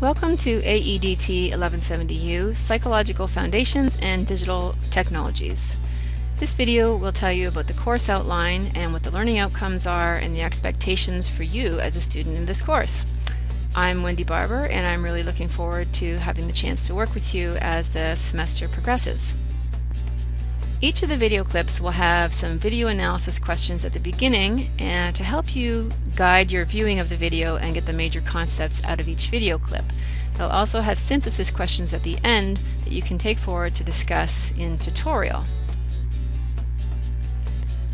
Welcome to AEDT 1170U, Psychological Foundations and Digital Technologies. This video will tell you about the course outline and what the learning outcomes are and the expectations for you as a student in this course. I'm Wendy Barber and I'm really looking forward to having the chance to work with you as the semester progresses. Each of the video clips will have some video analysis questions at the beginning and to help you guide your viewing of the video and get the major concepts out of each video clip. They'll also have synthesis questions at the end that you can take forward to discuss in tutorial.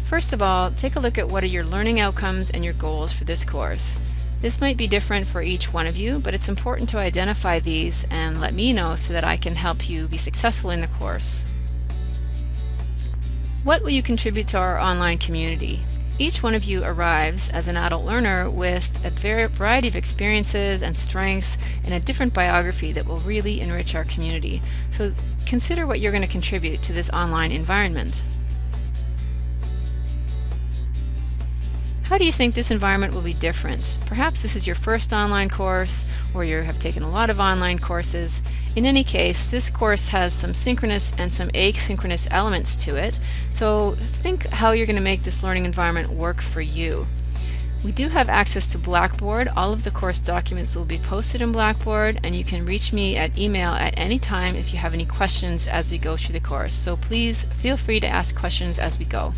First of all, take a look at what are your learning outcomes and your goals for this course. This might be different for each one of you, but it's important to identify these and let me know so that I can help you be successful in the course. What will you contribute to our online community? Each one of you arrives as an adult learner with a variety of experiences and strengths and a different biography that will really enrich our community. So consider what you're going to contribute to this online environment. How do you think this environment will be different? Perhaps this is your first online course or you have taken a lot of online courses. In any case, this course has some synchronous and some asynchronous elements to it, so think how you're going to make this learning environment work for you. We do have access to Blackboard. All of the course documents will be posted in Blackboard and you can reach me at email at any time if you have any questions as we go through the course. So please feel free to ask questions as we go.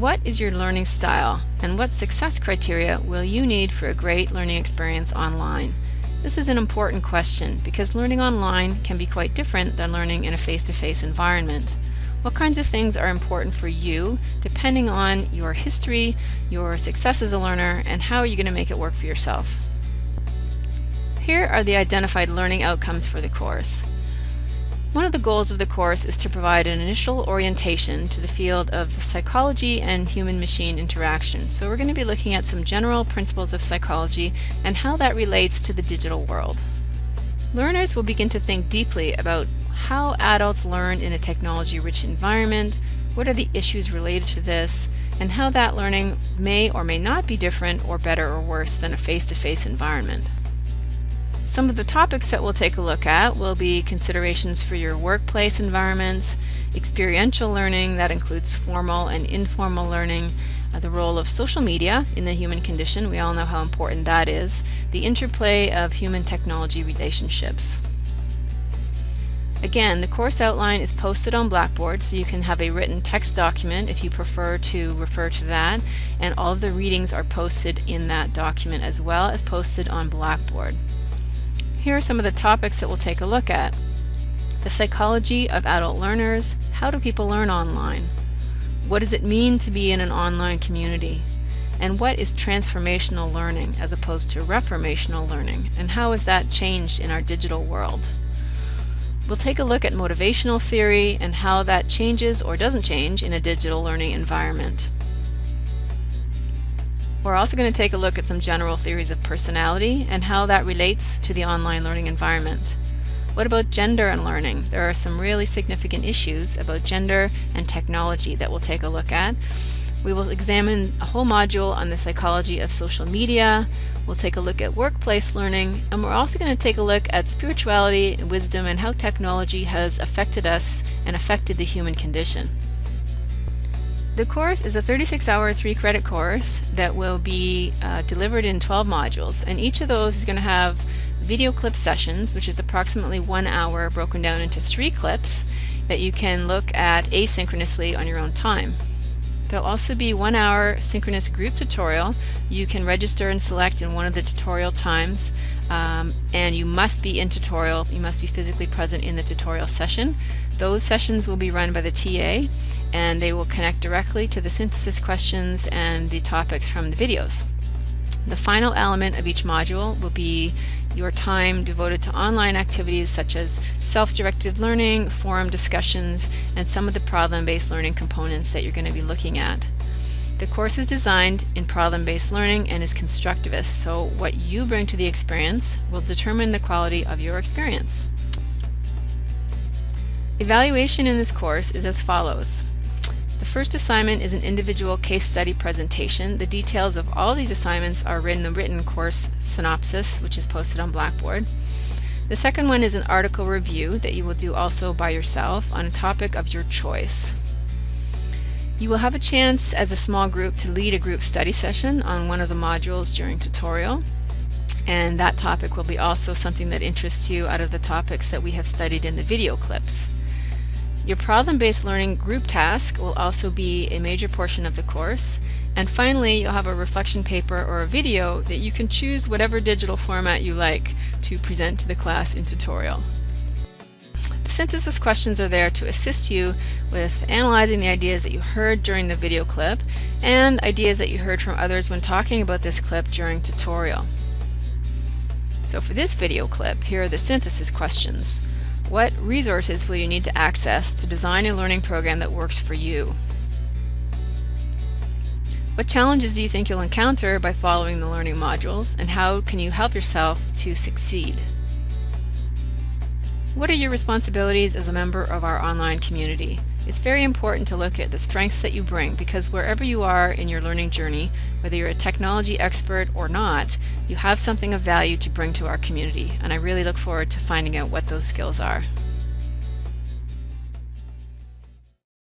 What is your learning style and what success criteria will you need for a great learning experience online? This is an important question because learning online can be quite different than learning in a face-to-face -face environment. What kinds of things are important for you depending on your history, your success as a learner, and how are you going to make it work for yourself? Here are the identified learning outcomes for the course. One of the goals of the course is to provide an initial orientation to the field of the psychology and human-machine interaction. So we're going to be looking at some general principles of psychology and how that relates to the digital world. Learners will begin to think deeply about how adults learn in a technology-rich environment, what are the issues related to this, and how that learning may or may not be different or better or worse than a face-to-face -face environment. Some of the topics that we'll take a look at will be considerations for your workplace environments, experiential learning, that includes formal and informal learning, uh, the role of social media in the human condition, we all know how important that is, the interplay of human technology relationships. Again, the course outline is posted on Blackboard, so you can have a written text document if you prefer to refer to that, and all of the readings are posted in that document as well as posted on Blackboard. Here are some of the topics that we'll take a look at. The psychology of adult learners. How do people learn online? What does it mean to be in an online community? And what is transformational learning as opposed to reformational learning? And how has that changed in our digital world? We'll take a look at motivational theory and how that changes or doesn't change in a digital learning environment. We're also going to take a look at some general theories of personality and how that relates to the online learning environment. What about gender and learning? There are some really significant issues about gender and technology that we'll take a look at. We will examine a whole module on the psychology of social media. We'll take a look at workplace learning, and we're also going to take a look at spirituality, and wisdom, and how technology has affected us and affected the human condition. The course is a 36-hour, three-credit course that will be uh, delivered in 12 modules, and each of those is going to have video clip sessions, which is approximately one hour broken down into three clips that you can look at asynchronously on your own time. There'll also be one hour synchronous group tutorial. You can register and select in one of the tutorial times um, and you must be in tutorial, you must be physically present in the tutorial session. Those sessions will be run by the TA and they will connect directly to the synthesis questions and the topics from the videos. The final element of each module will be your time devoted to online activities such as self-directed learning, forum discussions, and some of the problem-based learning components that you're going to be looking at. The course is designed in problem-based learning and is constructivist, so what you bring to the experience will determine the quality of your experience. Evaluation in this course is as follows. The first assignment is an individual case study presentation. The details of all these assignments are in the written course synopsis, which is posted on Blackboard. The second one is an article review that you will do also by yourself on a topic of your choice. You will have a chance as a small group to lead a group study session on one of the modules during tutorial and that topic will be also something that interests you out of the topics that we have studied in the video clips. Your problem-based learning group task will also be a major portion of the course and finally you'll have a reflection paper or a video that you can choose whatever digital format you like to present to the class in tutorial. The synthesis questions are there to assist you with analyzing the ideas that you heard during the video clip and ideas that you heard from others when talking about this clip during tutorial. So for this video clip, here are the synthesis questions. What resources will you need to access to design a learning program that works for you? What challenges do you think you'll encounter by following the learning modules and how can you help yourself to succeed? What are your responsibilities as a member of our online community? It's very important to look at the strengths that you bring because wherever you are in your learning journey, whether you're a technology expert or not, you have something of value to bring to our community and I really look forward to finding out what those skills are.